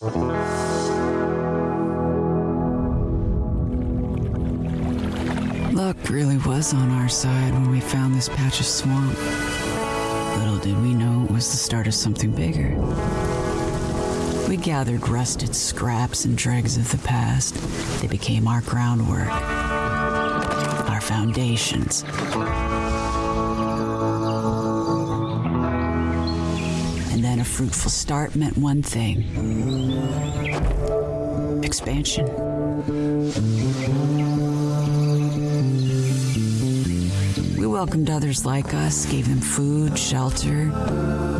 Luck really was on our side when we found this patch of swamp. Little did we know it was the start of something bigger. We gathered rusted scraps and dregs of the past. They became our groundwork, our foundations. A fruitful start meant one thing expansion. We welcomed others like us, gave them food, shelter.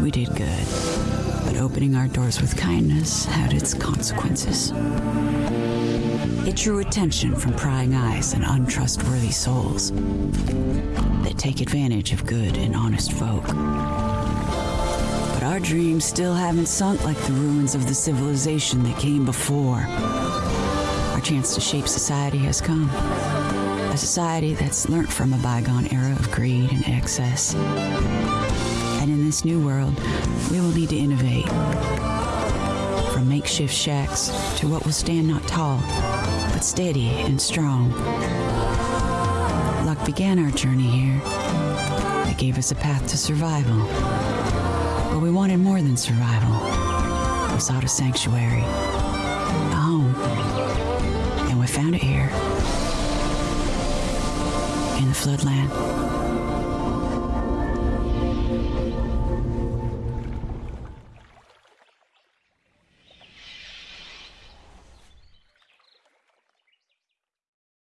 We did good. But opening our doors with kindness had its consequences. It drew attention from prying eyes and untrustworthy souls that take advantage of good and honest folk. Dreams still haven't sunk like the ruins of the civilization that came before. Our chance to shape society has come. A society that's learnt from a bygone era of greed and excess. And in this new world, we will need to innovate. From makeshift shacks to what will stand not tall, but steady and strong. Luck began our journey here. It gave us a path to survival. We wanted more than survival. We sought a sanctuary, a home. And we found it here in the floodland.